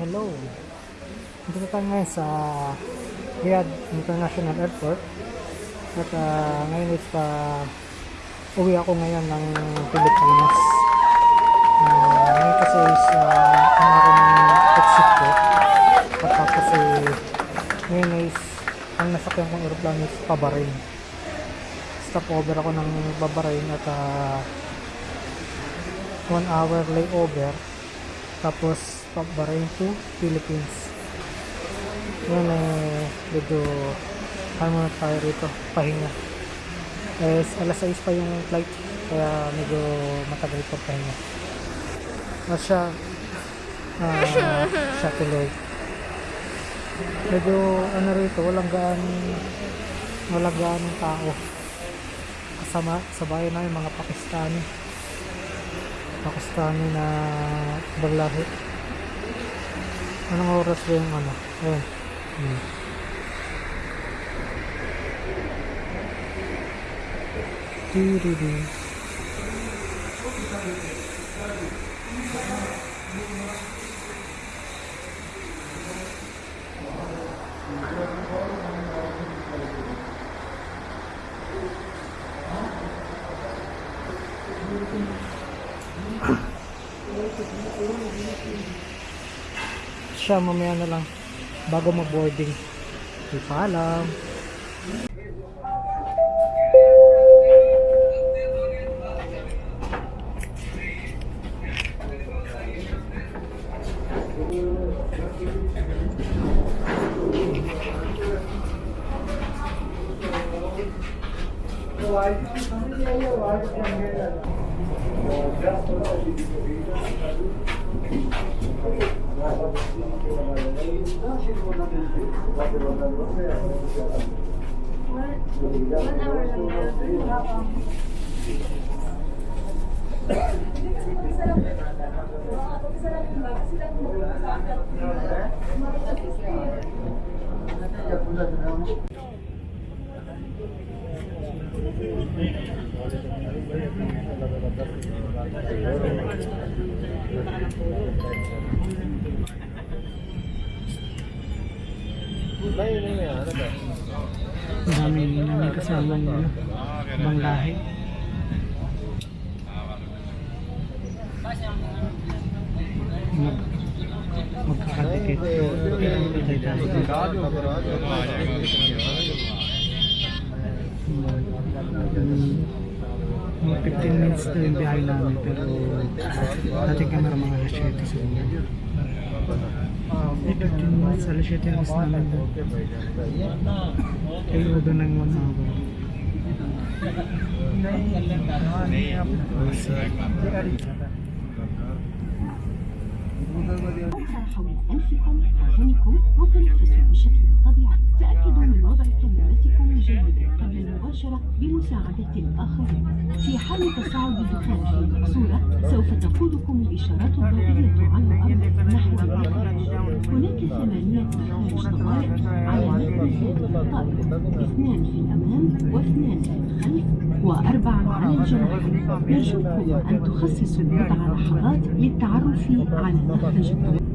Hello. Dito tayo ngayon sa Riyadh International Airport. At ah, ngayon is pa uwi ako ngayon ng Pilipinas. Ah, ngayon kasi is uh, ang ako ng exit ko. At tapos eh, ngayon is ang nasakyan kong aeroplano is Pabarin. Stop over ako ng Babarin at ah, one hour layover tapos Pabarin to? Philippines. Yan eh medyo ano muna tayo rito pahinga. Eh alas 6 pa yung flight kaya medyo matagal pa pahinga. At siya ah siya tuloy. Medyo ano rito walang gaan walang gaan ng tao. Kasama sa bayan namin mga Pakistani. Pakistani na baglahi. Anong oras ba yung ano? Ayun. Hmm. Tiriri. Siya mamaya na lang bago mag-boarding. Di pa alam. Ang kasamang ano, ibang lahi. Mag, magkakadikit. Mga 15 minutes na yung biyahe namin pero dating camera mga alas 7 siguro. Eh, 15 minutes, alas 7 yung oras namin doon. Kaya over ng 1 hour. Oh, see. حول أنفكم وأذنكم وتنفسوا بشكل طبيعي تأكدوا من وضع كمامتكم جيدا قبل المباشرة بمساعدة الآخرين في حال تصاعد الدخان في المقصورة سوف تقودكم الإشارات الضوئية على الأرض نحو الإخراج هناك ثمانية مخارج طوارئ على متن هذه الطائرة اثنان في الأمام واثنان في الخلف وأربعة على الجناحين نرجوكم أن تخصصوا بضع لحظات للتعرف على مخرج Gracias.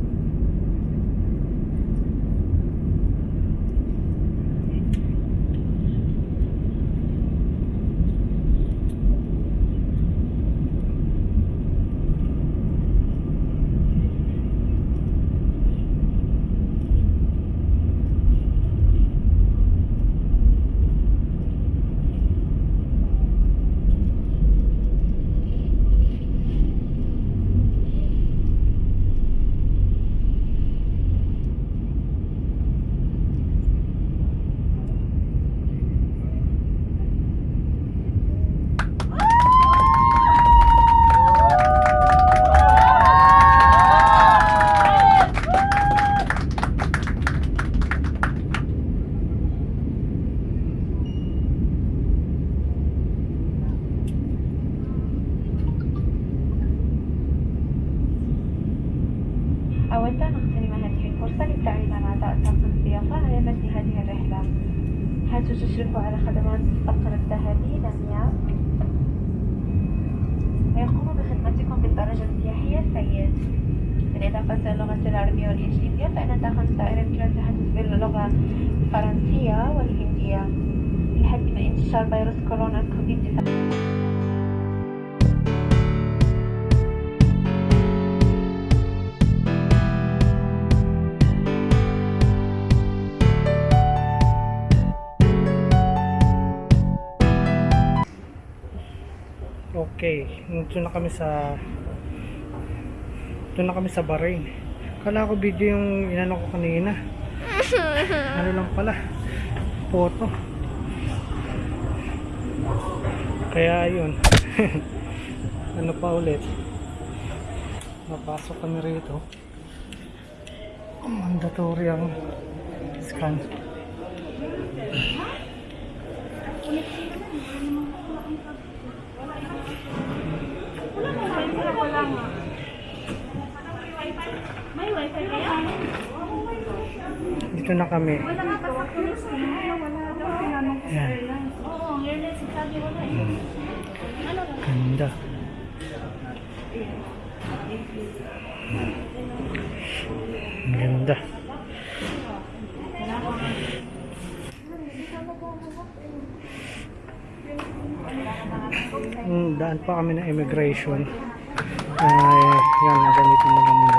Okay, nandito na kami sa Doon na kami sa Bahrain. Kala ko video yung inano ko kanina. ano lang pala. Photo. Kaya yun. ano pa ulit. Napasok kami rito. Mandatory ang scan. Dito na kami. Yan. Ganda. Ang Ganda. Mm, daan pa kami ng immigration. Ay, yan, nagamitin mo lang muna.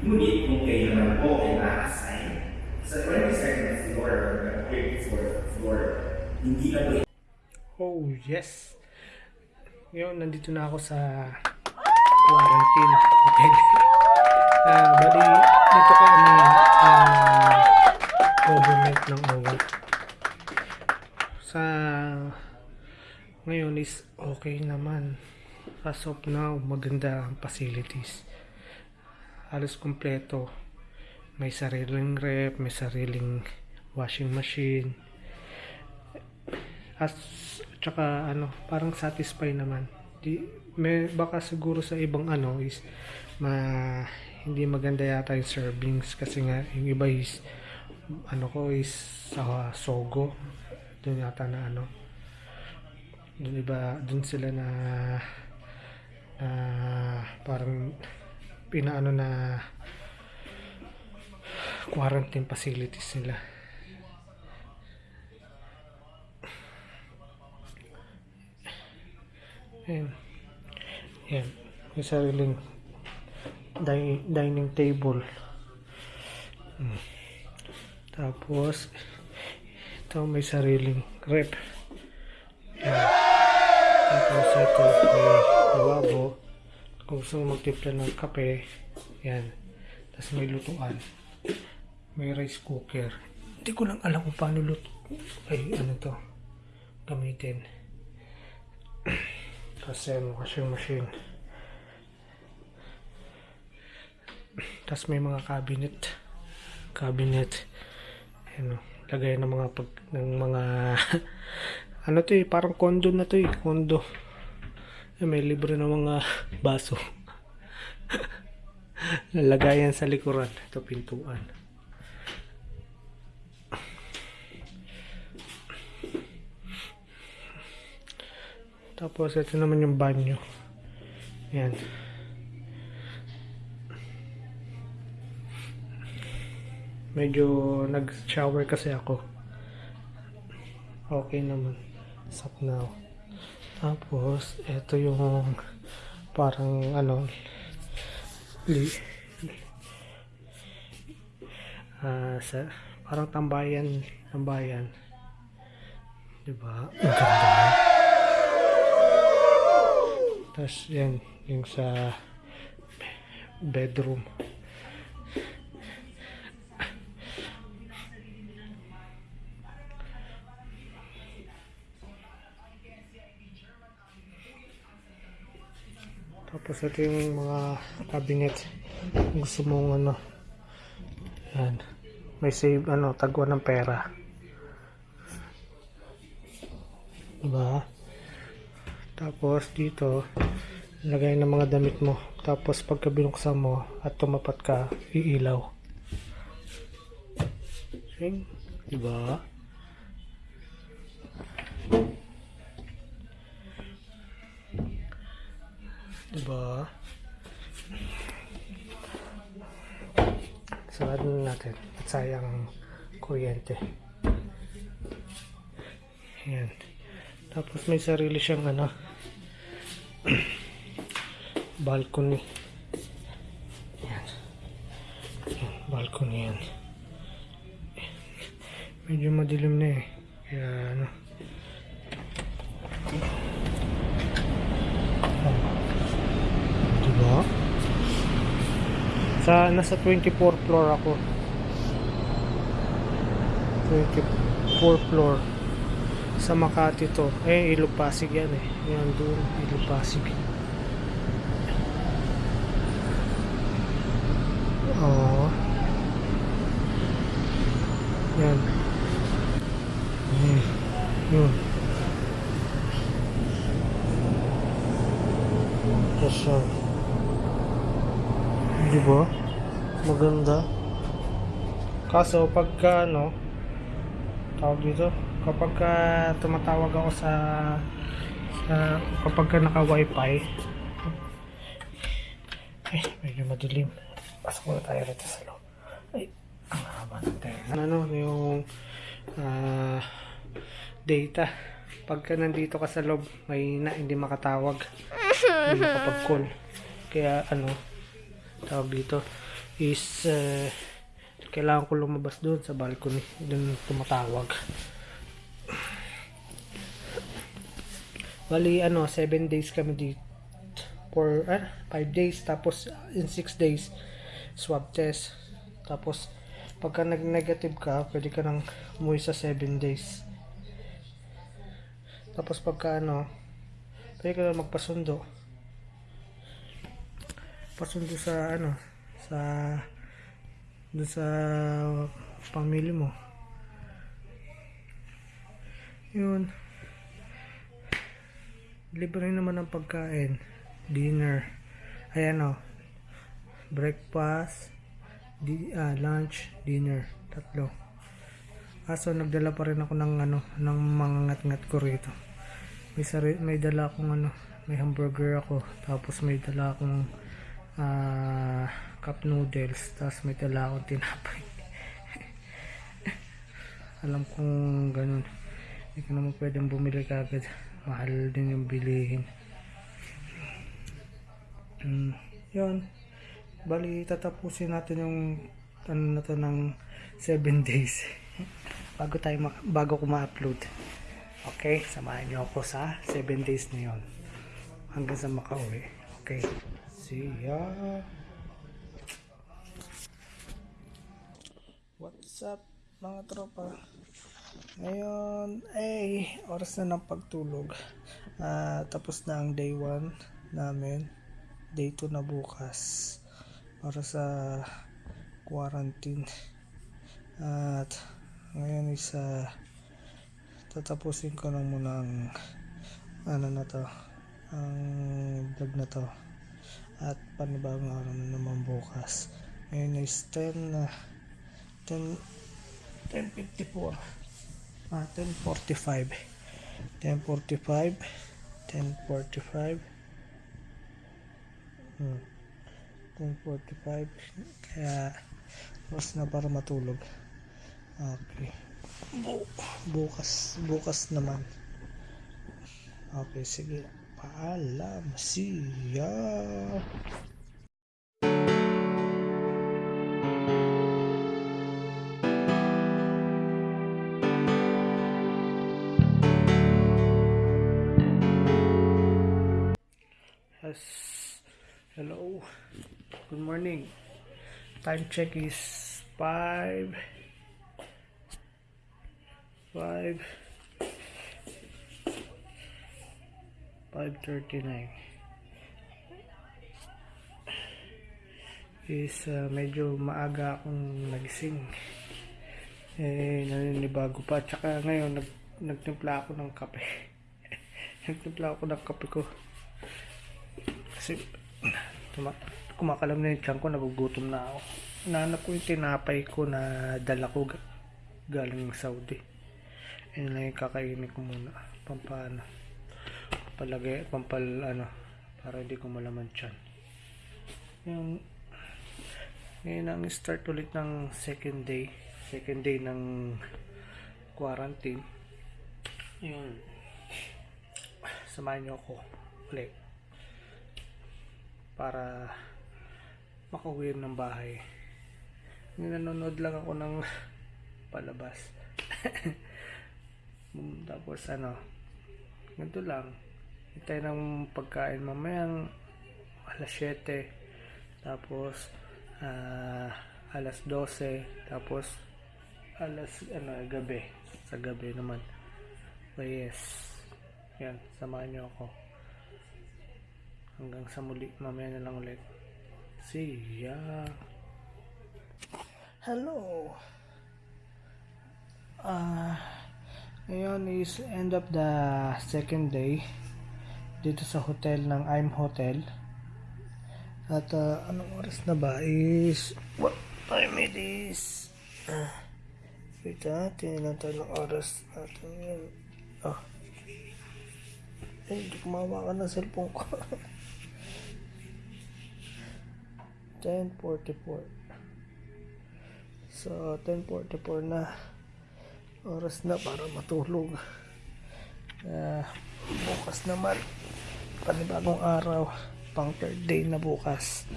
Ngunit kung kayo naman po ay na-assign sa 22nd floor hanggang 34th floor, hindi na po Oh, yes. Ngayon, nandito na ako sa quarantine. Okay. Ah, bali, dito kami ah, government ng OWA. Sa ngayon is okay naman. As of now, maganda ang facilities. Halos kompleto. May sariling rep, may sariling washing machine, as tsaka ano parang satisfy naman. Di may baka siguro sa ibang ano is ma hindi maganda yata yung servings kasi nga yung iba is ano ko is sa Sogo. Doon yata na ano. Doon iba doon sila na na parang pinaano na quarantine facilities nila Ayan. Ayan. May sariling di- dining table. Hmm. Tapos, ito may sariling rep. Ayan. Tapos ito may lavabo. Kung gusto mo magtimpla ng kape, yan. Tapos may lutuan. May rice cooker. Hindi ko lang alam kung paano luto. Ay, ano to. Gamitin. Tapos yan, washing machine. Tapos may mga cabinet. Cabinet. Ano, lagay ng mga pag, ng mga ano to eh, parang condo na to eh, condo. May libre ng mga baso. Lalagayan sa likuran. Ito pintuan. Tapos ito naman yung banyo. Yan. Medyo nag-shower kasi ako. Okay naman. Stop now. Tapos ito yung parang ano li ah sa parang tambayan tambayan. 'di ba? Ang ganda tapos yan yung sa bedroom Tapos ito yung mga cabinet. Gusto mong ano. Yan. May save, ano, tagwa ng pera. Diba? Tapos dito, lagay ng mga damit mo. Tapos pagka binuksan mo at tumapat ka, iilaw. Sing, diba? Diba? Sarado na natin. At sayang ang kuryente. Ayan. Tapos may sarili siyang ano balcony. Ayan. Ayan, balcony yan. Medyo madilim na eh. Kaya ano. Diba? Sa, nasa 24 floor ako. 24 floor. Sa Makati to. Eh, Ilog Pasig yan eh. Yan doon, Ilog Pasig. Oo. Yan. Hmm. Yun. Tapos yan. Di ba? Maganda. Kaso pagka ano, tawag dito, kapag ka tumatawag ako sa, sa kapag ka naka wifi, eh, medyo madilim. Pasok muna tayo rito sa loob. Ay, ang haba ng tenga. Ano, yung ah, data. Pagka nandito ka sa loob, may na, hindi makatawag. hindi makapag-call. Kaya ano, tawag dito is eh, kailangan ko lumabas doon sa balcony. Doon tumatawag. Bali ano 7 days kami dito. For 5 days tapos in 6 days swab test. Tapos pagka nag negative ka pwede ka nang umuwi sa 7 days. Tapos pagka ano pwede ka magpasundo. Pasundo sa ano sa doon sa pamilya mo. Yun. Libre naman ang pagkain. Dinner. Ayan o breakfast. Di, ah, lunch. Dinner. Tatlo. Kaso nagdala pa rin ako ng ano ng mga ngat-ngat ko rito. May, sari, may dala akong ano may hamburger ako. Tapos may dala akong ah, cup noodles tapos may dala akong tinapay. Alam kong ganun. Hindi ka naman pwedeng bumili kagad. Mahal din yung bilihin. Mm, yun. Bali tatapusin natin yung ano na to ng 7 days. Bago tayo bago ko ma-upload. Okay samahan niyo ako sa 7 days na yun. Hanggang sa makauwi. Okay. See ya what's up mga tropa? Ngayon ay oras na ng pagtulog. Ah, tapos na ang day 1 namin. Day 2 na bukas. Para sa quarantine. At ngayon is ah, tatapusin ko lang muna ang ano na to ang vlog na to. At panibagong araw na naman bukas. Ngayon is 10 na 10 10.54 ah 10.45 10.45 10.45 hmm. 10.45 kaya oras na para matulog. Okay. Bu- bukas bukas naman. Okay sige. Paalam. See ya Time check is 5 5 5:39. is uh, medyo maaga akong nagising. Eh, naninibago pa. Tsaka ngayon, nag, nagtimpla ako ng kape. nagtimpla ako ng kape ko. Kasi, tuma, kumakalam na yung tiyan ko, nagugutom na ako. Nahanap ko yung tinapay ko na dala ko ga- galing Saudi. Yun lang yung kakainin ko muna. Pampano. Palagay, pampal, ano, para hindi ko malaman tiyan. Yung, ngayon ang start ulit ng second day. Second day ng quarantine. Yun. Samahan niyo ako ulit. Para makauwi ng bahay. Nanonood lang ako ng palabas. Mm, Tapos ano, ganito lang. Hintay ng pagkain mamayang alas 7. Tapos ah, alas 12. Tapos alas ano, gabi. Sa gabi naman. So yes. Yan, samahan niyo ako. Hanggang sa muli, mamaya na lang ulit. See ya. Hello. Ah, ngayon is end of the second day dito sa hotel ng I'm Hotel. At ah, anong oras na ba is what time it is? Ah, wait ah, tingnan lang tayo ng oras natin yun. Ah. Eh, hindi ko mawakan ng cellphone ko. 10.44 So, 10.44 na oras na para matulog. Ah, bukas naman, panibagong araw, pang third day na bukas.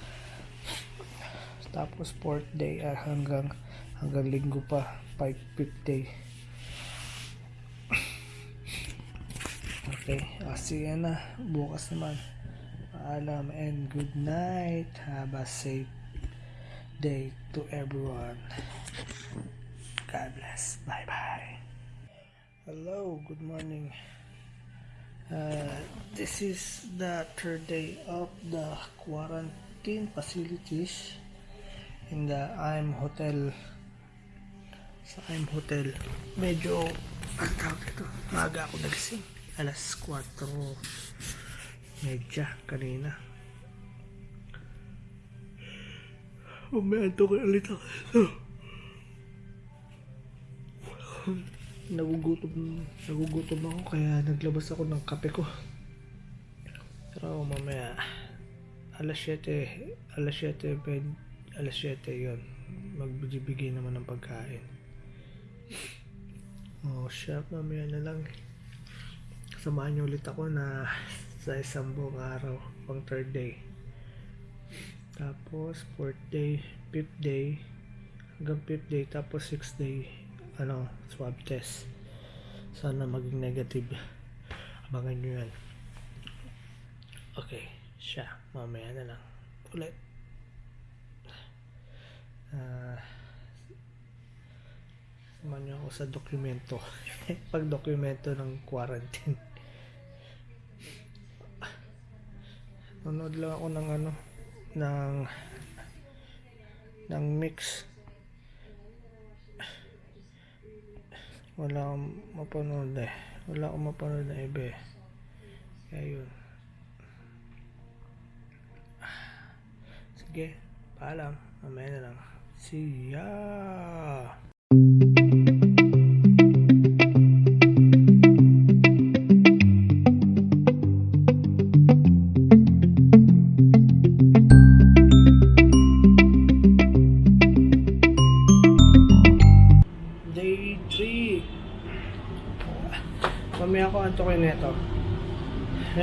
Tapos fourth day ah, hanggang hanggang linggo pa, 5 fifth day. Okay, see ya na. Bukas naman. Paalam and good night. Have a safe day to everyone. God bless. Bye bye. Hello, good morning. Uh, this is the third day of the quarantine facilities in the I'm Hotel. Sa I'm Hotel. Medyo, ang tawag ito, maaga ako nagising. Alas 4 medya kanina. Umianto ko ulit ako. nagugutom nagugutom ako kaya naglabas ako ng kape ko pero mamaya alas 7 alas 7 ped, alas 7 yun magbibigay naman ng pagkain oh siya mamaya na lang samahan niyo ulit ako na sa isang buong araw pang third day. Tapos fourth day fifth day hanggang fifth day tapos sixth day ano swab test. Sana maging negative. Abangan nyo yan. Okay siya. Mamaya na lang. Ulit. Ah samahan nyo ako sa dokumento. Pag dokumento ng quarantine nanood lang ako ng ano ng ng mix. Wala akong mapanood eh. Wala akong mapanood na iba eh. Kaya yun. Sige paalam. Mamaya na lang. See ya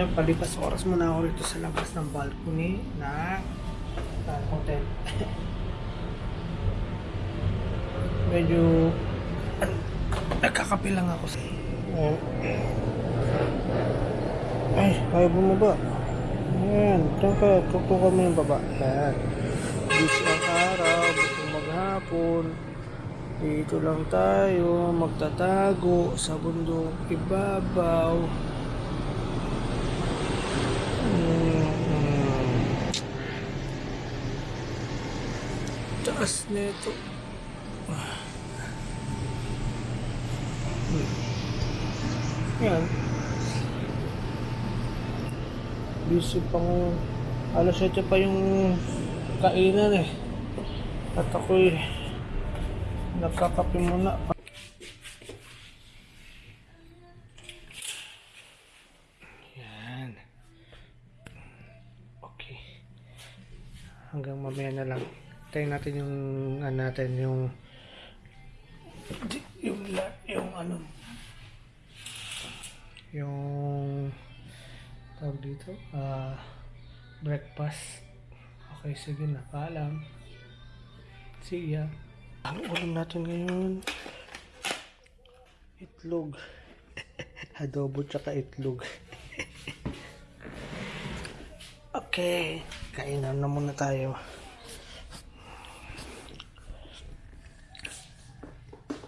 Ngayon, palipas oras muna ako rito sa labas ng balcony ng ng hotel. Medyo nagkakape lang ako sa ay, ayaw bumaba. Ayan, diyan ka, tutukan mo yung baba. Ayan. Beach ang araw, gusto maghapon. Dito lang tayo, magtatago sa bundok ibabaw. Mm. Taas nito. Yan. Busy pa ngayon. Alas 7 pa yung kainan eh. At ako'y nagkakape muna. Yan. Okay. Hanggang mamaya na lang. Tayo natin yung ano natin yung yung yung ano. yung tawag dito ah breakfast. Okay sige na paalam. See ya. Ang ulam natin ngayon itlog. Adobo tsaka itlog. Okay kainan na muna tayo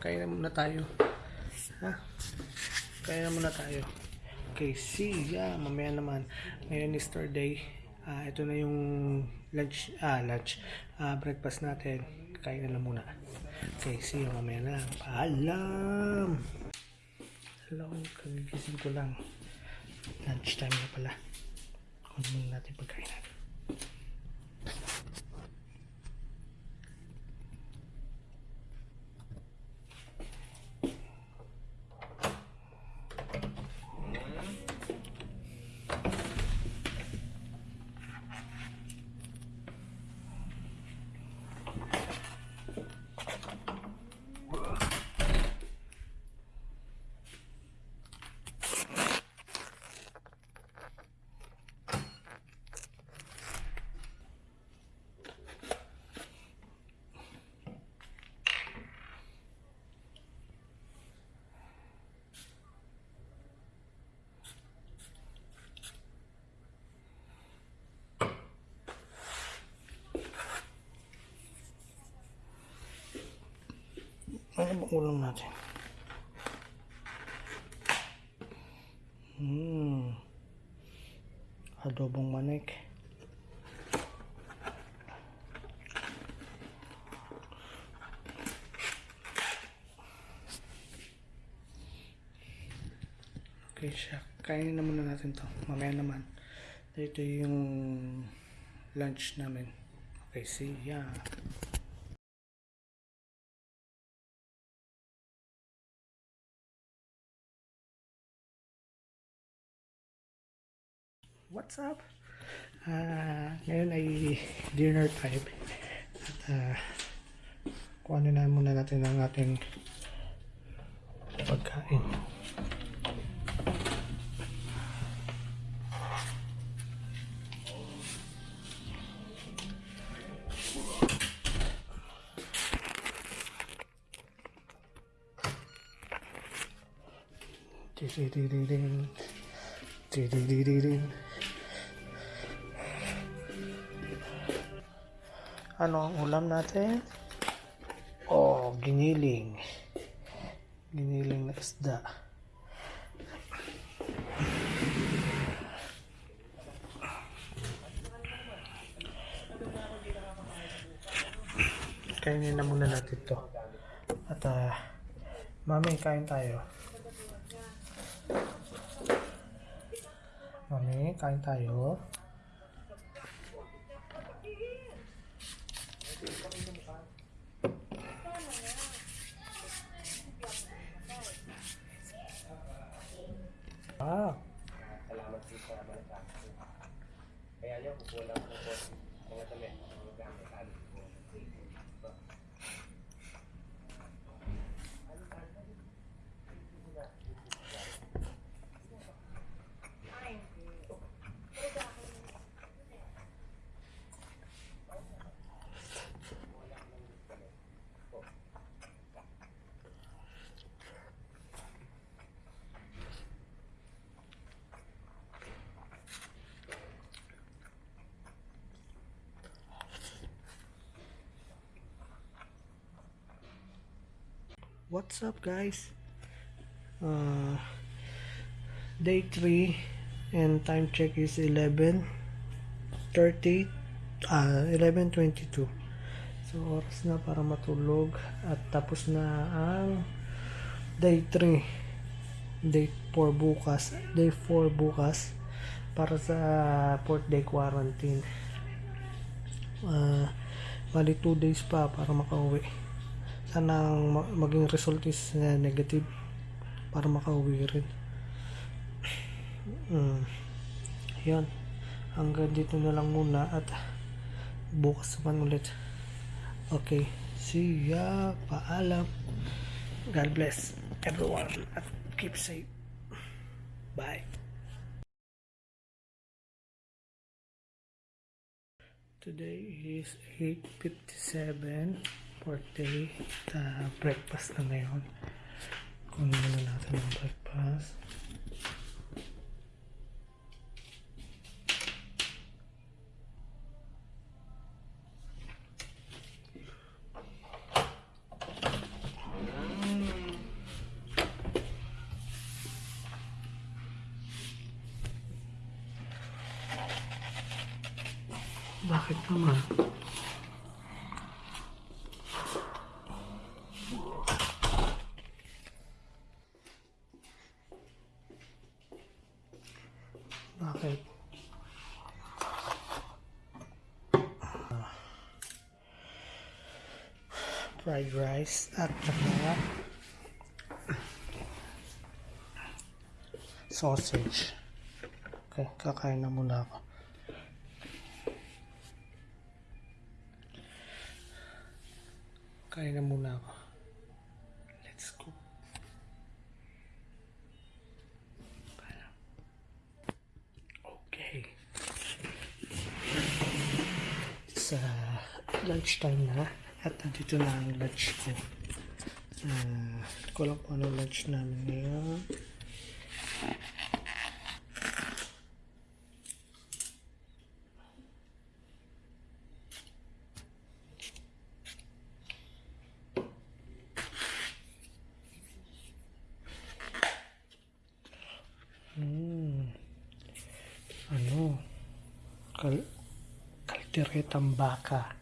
kainan muna tayo. Ha? Kainan muna tayo. Okay see ya. Mamaya naman. Ngayon is third day. Ah, ito na yung lunch ah lunch. Ah breakfast natin. Kain na lang muna. Okay see you mamaya na. Paalam! Hello kagigising ko lang. Lunch time na pala. Kunin muna natin Ano bang ulam natin? Hmm. Adobong manik. Okay siya. Kainin na muna natin to. Mamaya naman. Ito yung lunch namin. Okay, see ya. What's up? Ah, ngayon ay dinner time. At ah, kuhanin na muna natin ang ating pagkain. Ding-ding-ding-ding. Ding-ding-ding-ding. Ano ang ulam natin? Oh, giniling. Giniling na isda. Kainin na muna natin to. At ah, mami, kain tayo. Mami, kain tayo. Ah. What's up guys? Uh, day 3 and time check is 11 30 uh, 11.22 so oras na para matulog. At tapos na ang day 3. Day 4 bukas. Day 4 bukas. Para sa fourth day quarantine. Ah, bali 2 days pa para makauwi. Sana ang ma- maging result is uh, negative para makauwi rin. Mm. Yan. Hanggang dito na lang muna at bukas naman ulit. Okay. See ya. Paalam. God bless everyone at keep safe. Bye. Today is 8.57 birthday. Uh, breakfast na ngayon. Kunin muna natin ang breakfast. Bakit naman? Bakit? Ah. Fried rice at saka sausage. Okay, kakain na muna ako. Kain na muna ako. Let's go. Okay. Sa lunchtime na at nandito na ang lunch ko. Uh, ko lang kung anong lunch namin ngayon. Hmm. Ano? Kal kalderetang baka.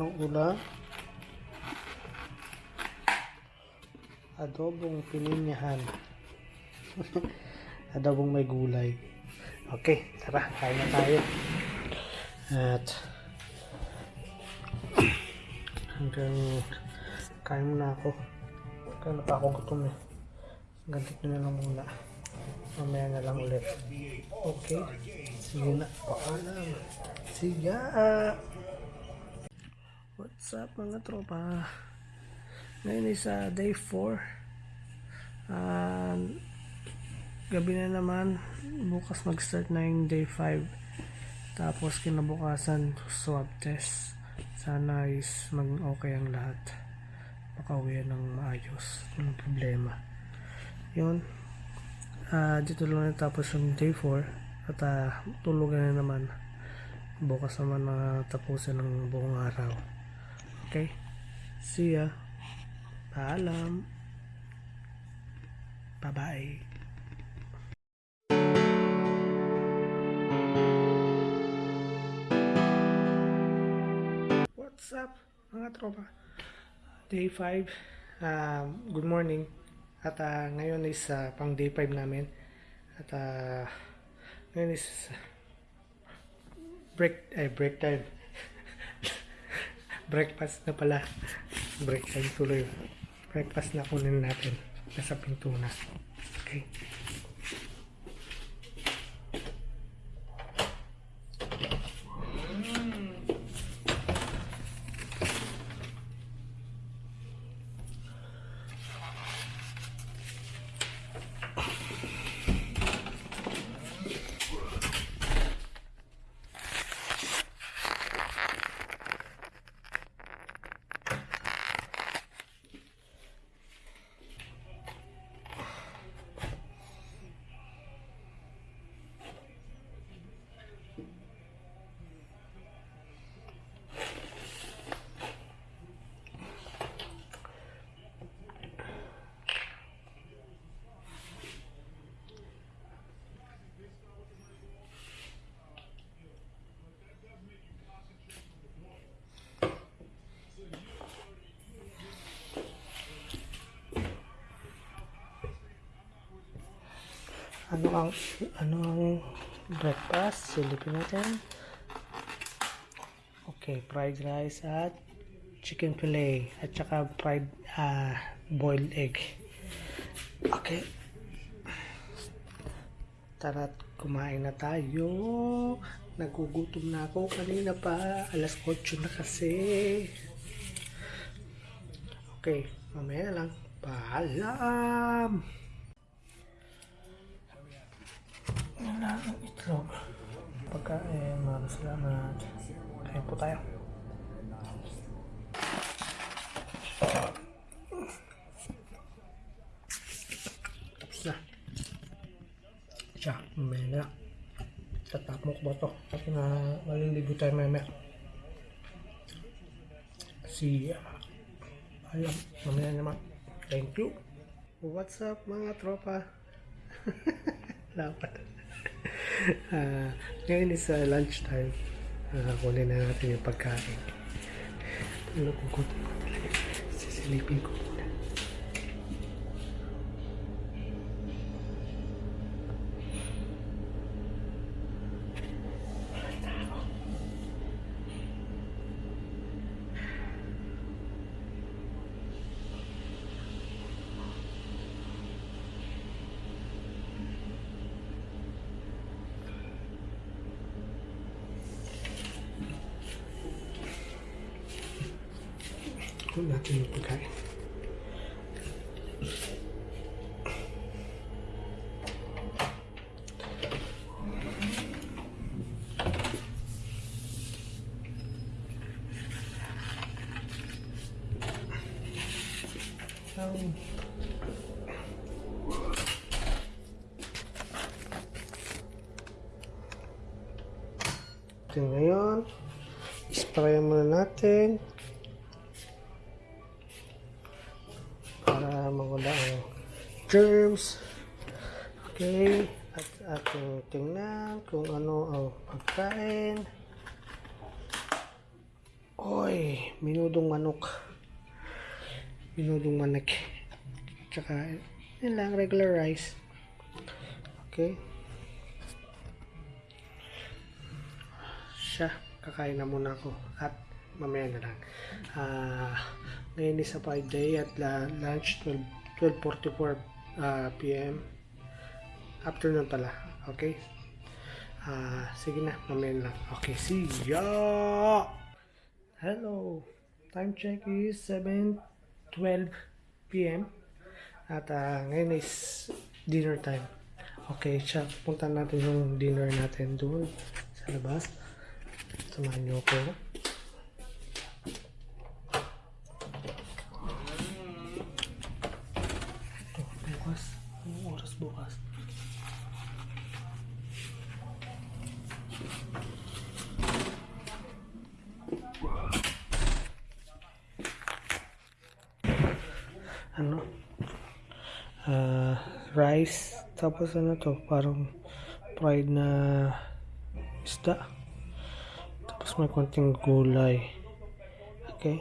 Anong ulam? Adobong pininyahan. Adobong may gulay. Okay, tara, kain na tayo. At hanggang kain muna ako. Kaya na pa ako gutom eh. Dito na lang muna. Mamaya na lang ulit. Okay. Sige na. Paalam. Sige. What's up mga tropa? Ngayon is uh, day 4. And gabi na naman. Bukas mag-start na yung day 5. Tapos kinabukasan swab test. Sana is maging okay ang lahat. Makauwi ng maayos. Walang problema. Yun. Ah, dito lang natapos yung day 4. At ah, tulugan na naman. Bukas naman na tapusin ng buong araw. Okay? See ya. Paalam. Bye-bye. What's up mga tropa? Day 5. Um, good morning. At ah, ngayon is ah, pang day 5 namin. At ah, ngayon is break ay break time. Breakfast na pala. Break time tuloy. Breakfast na kunin natin. Nasa pinto na. Okay. Ano ang ano ang breakfast? Silipin natin. Okay, fried rice at chicken fillet at saka fried ah, boiled egg. Okay. Tara, kumain na tayo. Nagugutom na ako kanina pa. Alas 8 na kasi. Okay, mamaya na lang. Paalam! Wala ang itlog. Pagkain, maraming salamat. Kain po tayo. Tapos na. Siya, mamaya na. Tatapok ba to? Kasi na maliligo tayo mamaya. Si, uh, alam, mamaya naman. Thank you. What's up mga tropa? Lapat. Ah, ngayon is uh, lunch time. Uh, kunin na natin yung pagkain. Nagugutom ko talaga. Sisilipin ko muna. Kunin natin yung pagkain. Um, Ito ngayon, spray muna natin para mawala ang germs. Okay, at ating tingnan kung ano ang pagkain. Oy, minudong manok. Minudong manik. Tsaka, yun lang, regular rice. Okay. Siya, kakain na muna ako. At mamaya na lang. Ah, ngayon is a 5 day at la- lunch 12, 12.44 ah, p.m. Afternoon pala. Okay? Ah, sige na, mamaya na lang. Okay, see ya! Hello! Time check is 7.12 p.m. At ah, ngayon is dinner time. Okay, siya. Punta natin yung dinner natin doon sa labas. Samahan niyo ako. Ito, bukas. Anong oras bukas? ano, ah, rice, tapos ano to, parang fried na isda. Tapos may konting gulay. Okay.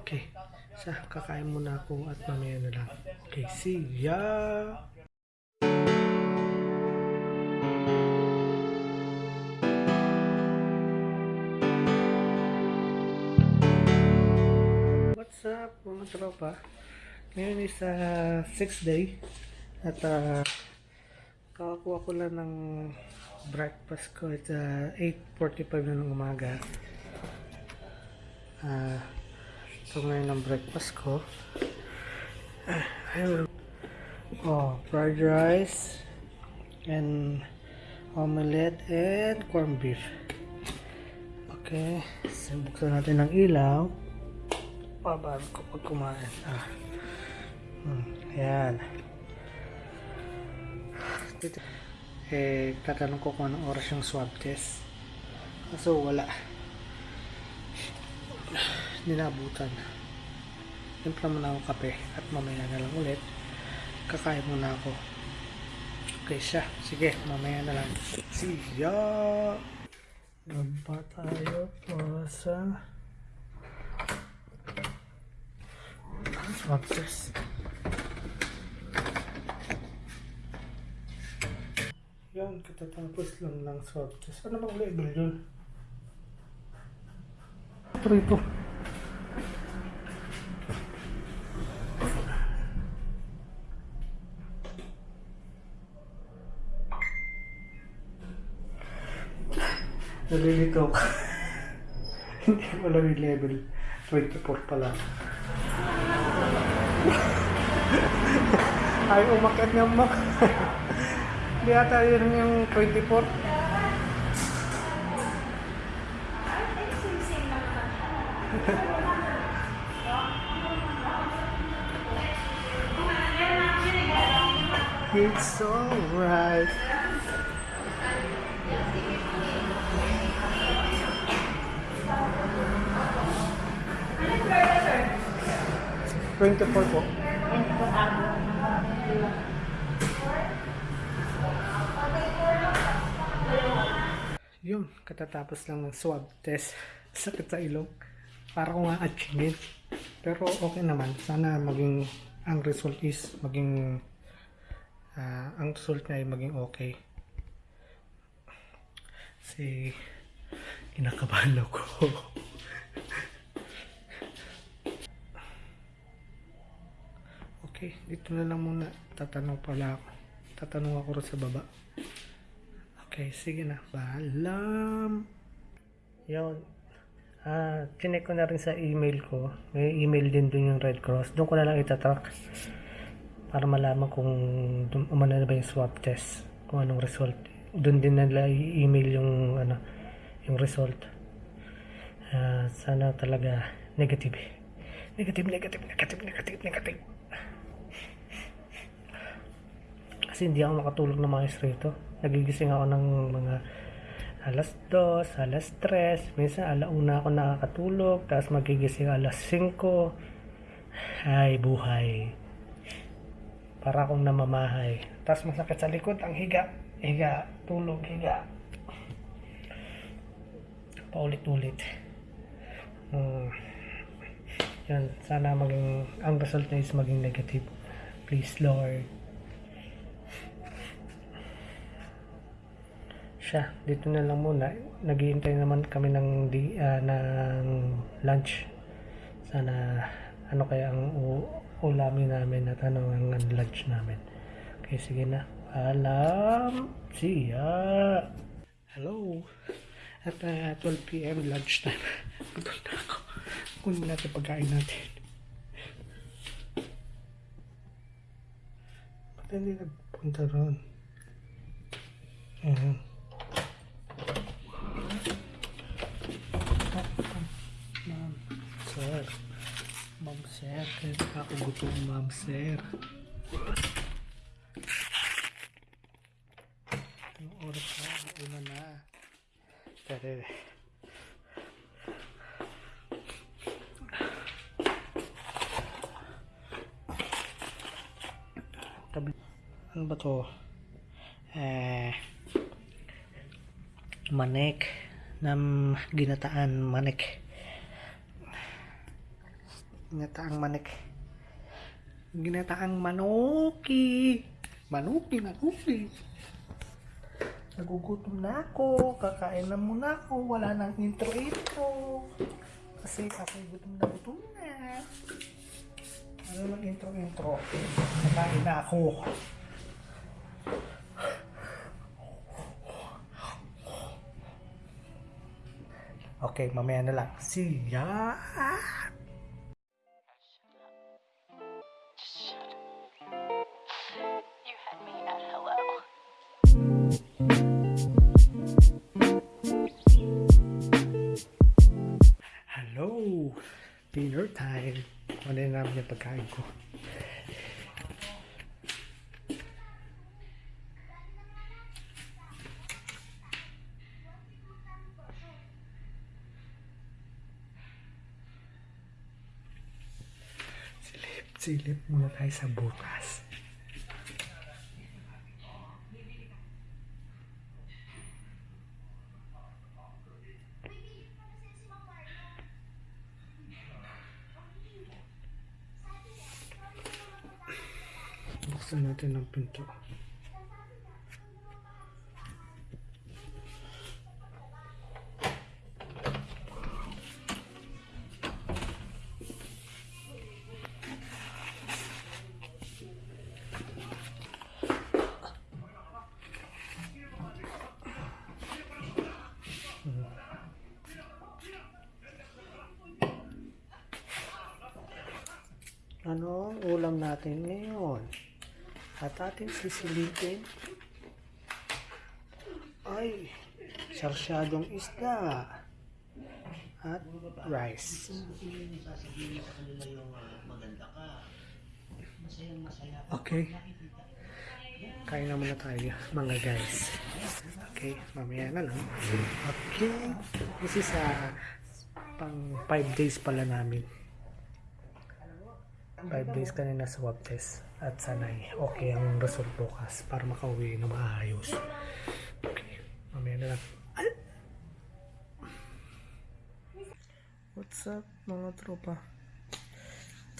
Okay. Sa kakain muna ako at mamaya na lang. Okay, see ya! Up mga tropa? Ngayon is uh, 6th day at uh, kakakuha ko lang ng breakfast ko at uh, 8.45 na ng umaga. Ah, ito ngayon ang breakfast ko. Ah, ayun. Oh, fried rice and omelette and corned beef. Okay, so buksan natin ng ilaw. Pabago ko pag kumain. Ah. Hmm, ayan. Dito. Eh, tatanong ko kung anong oras yung swab test. So, wala. Nilabutan. Timpla muna ako kape at mamaya na lang ulit. Kakain muna ako. Okay siya. Sige, mamaya na lang. See ya! Nagpa tayo para sa test. Yan, katatapos lang ng swab test. Ano bang label yun? Ito Nalilito ka. Hindi mo lang yung level 24 pala. Ay, umakyat nga mak. Hindi ata yun yung 24. It's alright. Twenty-four po. Yun, katatapos lang ng swab test. Sakit sa ilong. Para ko nga achievement. Pero okay naman. Sana maging, ang result is maging, ah, ang result niya ay maging okay. Kasi, kinakabahan ako. okay, dito na lang muna. Tatanong pala ako. Tatanong ako rin sa baba. Okay, sige na. Balam. Yun. Ah, chinek ko na rin sa email ko. May email din dun yung Red Cross. Doon ko na lang itatrack para malaman kung umano na ba yung swab test. Kung anong result. Doon din nila i-email yung ano, yung result. Ah, sana talaga negative. Negative, negative, negative, negative, negative. Kasi hindi ako makatulog na maayos rito. Nagigising ako ng mga alas 2, alas 3, minsan alauna ako nakakatulog, tapos magigising alas 5. Ay, buhay. Para akong namamahay. Tapos masakit sa likod, ang higa. Higa, tulog, higa. Paulit-ulit. Hmm. Yan, sana maging, ang result na is maging negative. Please, Lord. Siya dito na lang muna. Naghihintay naman kami ng di, ah, ng lunch. Sana ano kaya ang ulamin namin at ano ang lunch namin. Okay sige na. Alam see ya! Hello! At ah, 12pm lunch time. Gutom na ako. Kunin natin pagkain natin. Ba't hindi nagpunta ron? Ayan. sir. Kaya pa ako gutom, ma'am, sir. Anong oras na? Una na. Tarere. Tabi. Ano ba to? Eh, manek ng ginataan manek Ginataang manek. Ginataang manuki. Manuki, manuki. Nagugutom na ako. Kakain na muna ako. Wala nang intro-intro. Kasi ako gutom na gutom na. Ano naman intro-intro? Kakain na ako. Okay, mamaya na lang. See ya! Hello. Dinner time. Ano na namin yung pagkain ko. Silip, silip muna tayo sa bukas. Buksan natin At ating sisilipin ay sarsyadong isda at rice. Okay. Kain na muna tayo, mga guys. Okay, mamaya na lang. Okay. This is uh, pang 5 days pala namin. 5 days kanina swab test at sanay okay ang result bukas para makauwi na maayos. Okay, mamaya na lang. What's up mga tropa?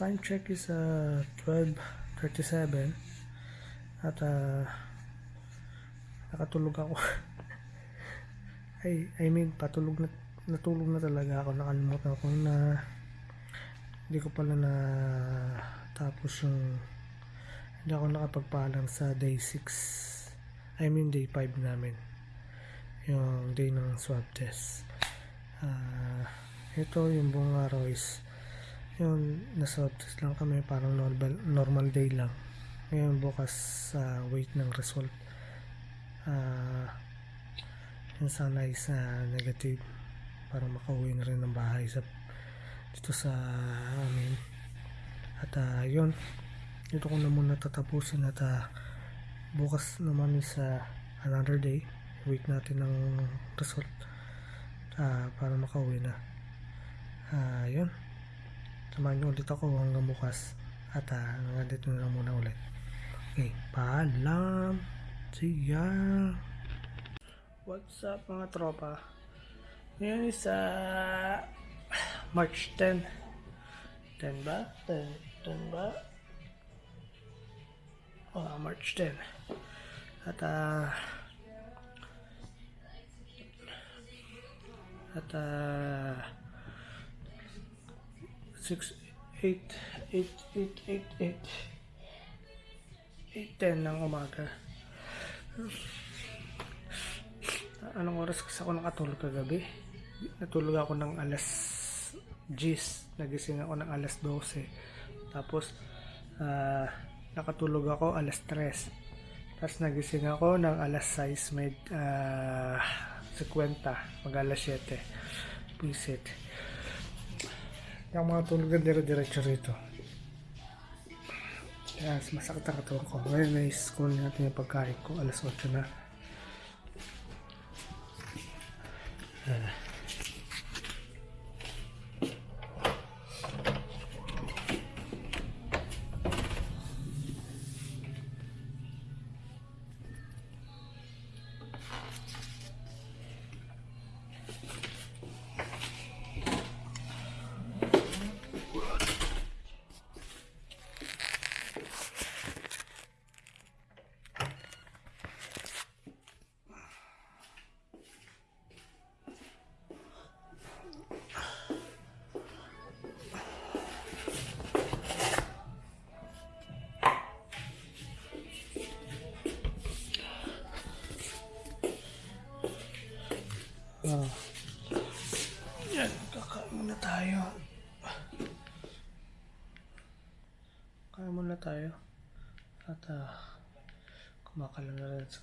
Time check is uh, 12.37 at uh, nakatulog ako. ay, I mean, patulog na, natulog na talaga ako. Nakalimutan ko na hindi ko pala na tapos yung hindi ako nakapagpaalam sa day 6 I mean day 5 namin. Yung day ng swab test. Ah, ito yung buong araw is yung na-swab test lang kami parang normal, normal day lang. Ngayon bukas sa wait ng result. Ah, yung sana is ah, negative para makauwi na rin ng bahay sa dito sa amin. At ah, yun. Dito ko na muna tatapusin at ah, bukas naman is ah, another day. Wait natin ng result ah, para makauwi na. Ah, yun. Samahan nyo ulit ako hanggang bukas. At uh, dito na muna ulit. Okay paalam. See ya. What's up mga tropa? Ngayon is ah, March 10 10 ba? 10, 10 ba? Oh, March 10 at ah at ah 6 8 8 8 8 8 8 10 ng umaga. Anong oras kasi ako nakatulog kagabi? Natulog ako ng alas 10 nagising ako ng alas 12 tapos ah, nakatulog ako alas 3 tapos nagising ako ng alas 6 may ah, 50 mag alas 7 visit yung mga tulog na dire-diretso rito. Kaya masakit ang katawan ko. Ngayon na school natin yung pagkain ko. Alas 8 na. Ah.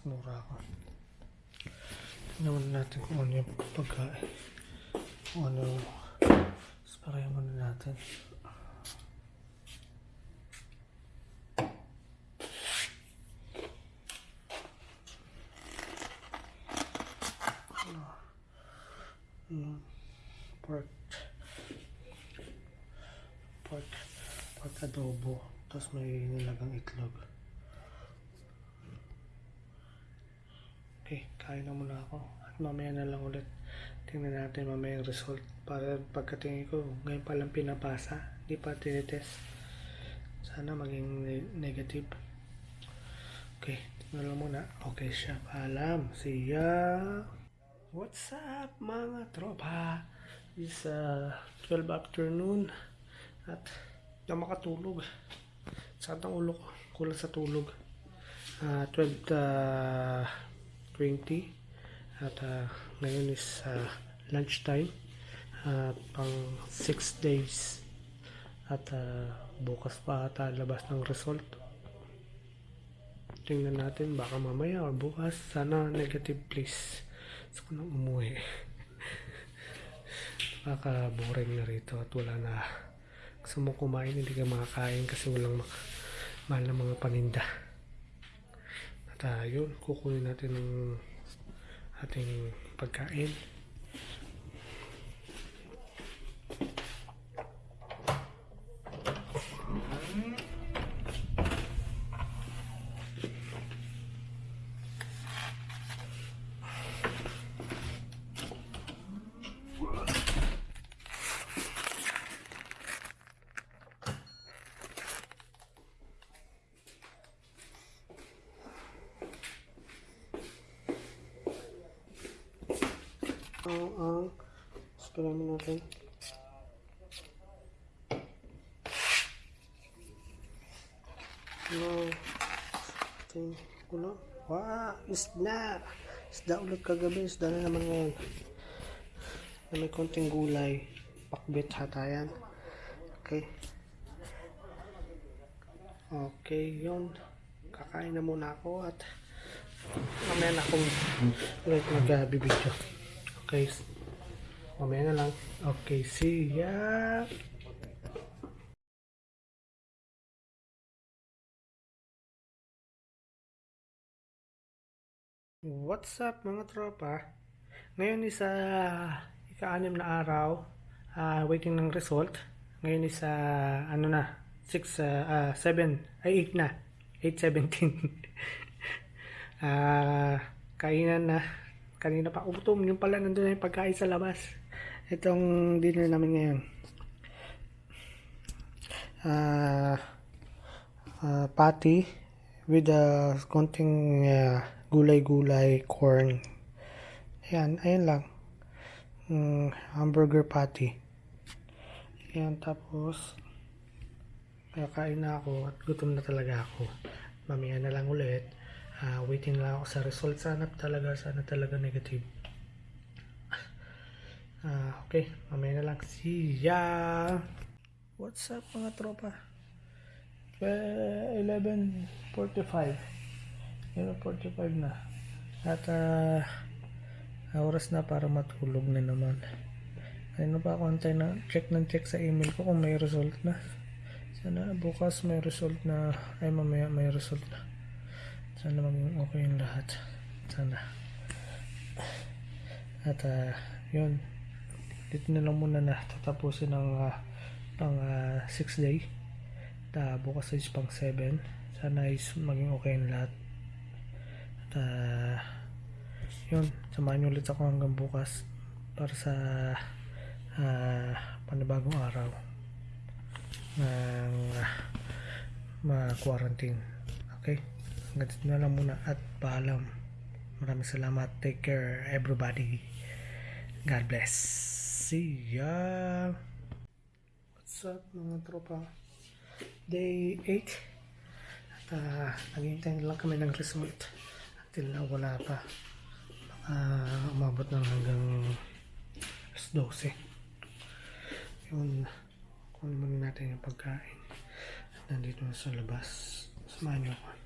Na rin sa knura ko. Tingnan natin kung ano yung pagkain. Kung ano yung... Sparayan muna natin. Mm, pork pork pork adobo tapos may nilagang itlog okay kain na muna ako. At mamaya na lang ulit. Tingnan natin mamaya yung result. Para pagkatingin ko ngayon pa lang pinapasa. Di pa tinitest. Sana maging ne- negative. Okay tingnan lang muna. Okay siya paalam see ya. What's up mga tropa? It's uh, 12 afternoon. At na makatulog. Sakit ang ulo ko. Kulang sa tulog. Uh, 12 uh, 20 at uh, ngayon is uh, lunchtime at pang 6 days. At uh, bukas pa ata labas ng result. Tingnan natin baka mamaya or bukas sana negative please. Gusto ko nang umuwi. Baka boring na rito at wala na. Gusto mo kumain hindi ka makakain kasi walang mahal na mga paninda at uh, yun kukunin natin ng ating pagkain isda. Isda ulit kagabi. Isda na naman ngayon. Na may konting gulay. Pakbit hata yan. Okay. Okay yun. Kakain na muna ako at mamaya na akong ulit mag-bibidyo okay. Mamaya na lang. Okay see ya What's up mga tropa? Ngayon is uh, ika-anim na araw ah, waiting ng result. Ngayon is ah, ano na 6 uh, 7 ay 8 na 8:17. Ah, kainan na kanina pa utom yung pala nandun na yung pagkain sa labas. Itong dinner namin ngayon. Ah ah, patty with a konting ah, gulay-gulay, corn. Ayan, ayan lang. Mm, hamburger patty. Ayan, tapos kakain na ako at gutom na talaga ako. Mamaya na lang ulit. Uh, waiting lang ako sa result. Sana talaga, sana talaga negative. Uh, okay, mamaya na lang. See ya! What's up mga tropa? 11.45 Euro 45 na. At uh, oras na para matulog na naman. Ano pa kontay na check ng check sa email ko kung may result na. Sana bukas may result na ay mamaya may result na. Sana maging okay yung lahat. Sana. At uh, yun. Dito na lang muna na tatapusin ang uh, pang 6 uh, day. Ta bukas is pang 7. Sana is maging okay yung lahat ah, yun, samahan niyo ulit ako hanggang bukas para sa ah, panibagong araw ng ma-quarantine. Okay? Hanggang dito na lang muna at paalam. Maraming salamat. Take care everybody. God bless. See ya. What's up mga tropa? Day 8. At uh, naghihintay na lang kami ng result. Until na wala pa. Baka umabot ng hanggang alas 12. Yun. Kunin natin yung pagkain. Nandito na sa labas. Samahan niyo ako.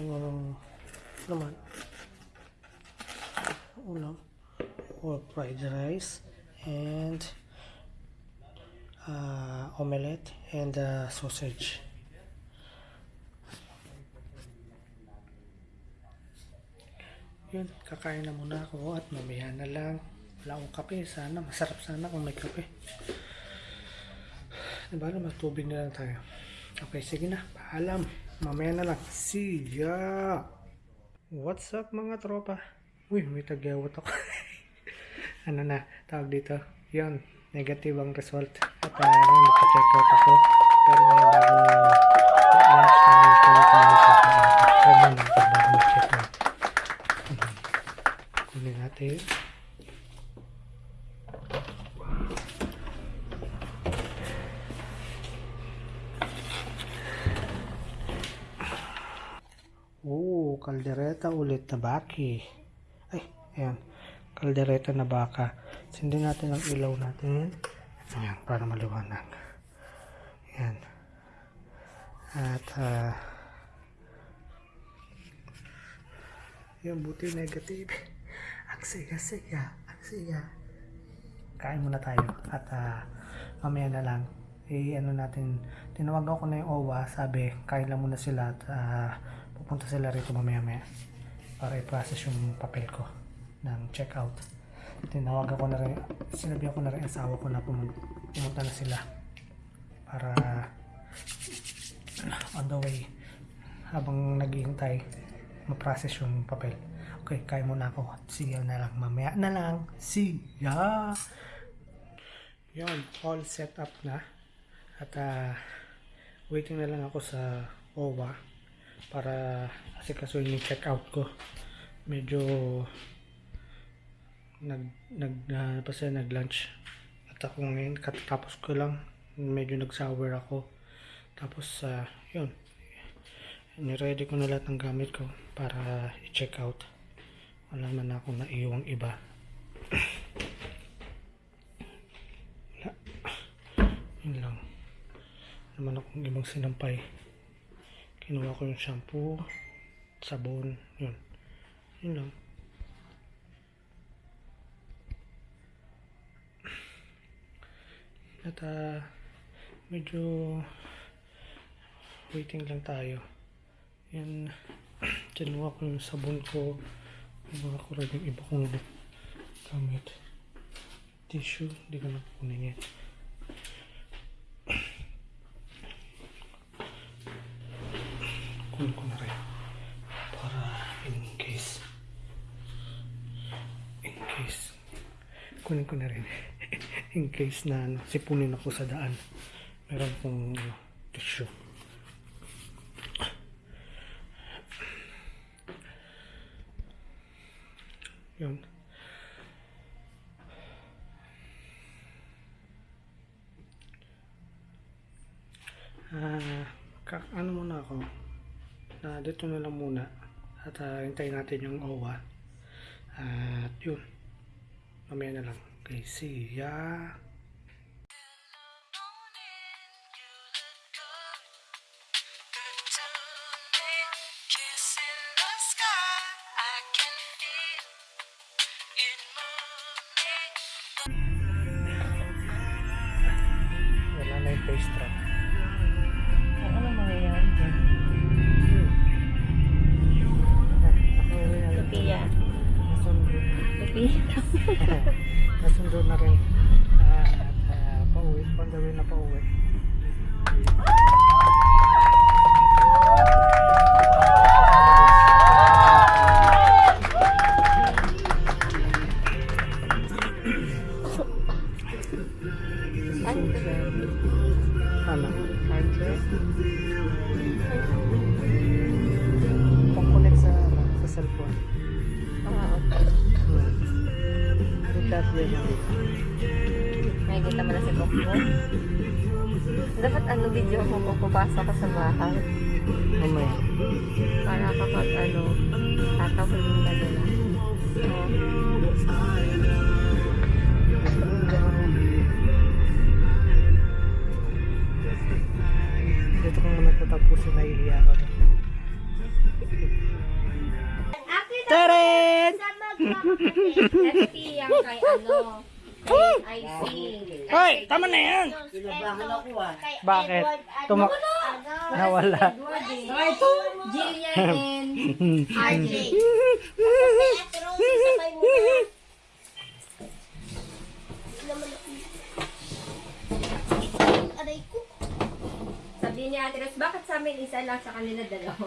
Ano naman. Ulam. Or fried rice. And uh, omelette and uh, sausage. Yun, kakain na muna ako at mamaya na lang. Wala akong kape. Sana, masarap sana kung may kape. Diba na, matubig na lang tayo. Okay, sige na. Paalam. Mamaya na lang. See ya! What's up mga tropa? Uy, may tagyawat ako. ano na, tawag dito. Yun, negative ang result. At uh, ngayon, nagpa-check out ako. Pero ngayon, bago lunch na natin. Oo, kaldereta ulit na baki. Ay, ayan. Kaldereta na baka. Sindin natin ang ilaw natin. Ayan, para maliwanag. Ayan. At, ah, yung buti negative. Ang siga-siga. Ang. Kain muna tayo. At, ah, mamaya na lang. Eh, ano natin, tinawagan ko na yung OWA. Sabi, kain lang muna sila at, ah, pupunta sila rito mamaya-maya para i-process yung papel ko ng checkout. Tinawagan ko na rin, sinabi ko na rin asawa ko na pumunta, na sila para on the way habang naghihintay ma-process yung papel. Okay, kaya muna ako. See ya na lang. Mamaya na lang. See ya! Yun, all set up na. At ah, waiting na lang ako sa OWA para kasi kasuhin yung check out ko. Medyo nag nag uh, basta nag lunch at ako ngayon katatapos ko lang. Medyo nag sour ako. Tapos uh, yun. Niready ko na lahat ng gamit ko para i-check out wala man akong naiwang iba. Wala. Yun lang. Naman akong ibang sinampay kinuha ko yung shampoo sabon yun. Yun lang. At ah, medyo waiting lang tayo. Yan kinuha ko yung sabon ko. Kinuha ko rin yung iba kong gamit. Tissue hindi ko na kunin yan kunin ko na rin para in case in case kunin ko na rin in case na ano, sipunin ako sa daan meron kong ano, tissue yun Ah, ka- ano muna ako? Na dito na lang muna. At ah, hintayin natin yung OWA. At yun. Mamaya na lang. Okay, see ya. Face trap. Bakit? Tumak... Nawala. Jillian and RJ. Sabi ni Ate Ros, bakit sa amin isa lang sa kanila dalawa?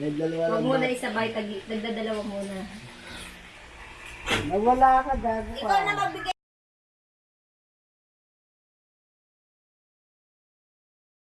Huwag muna isabay, tagi, nagdadalawa muna. Nawala ka, gago ka.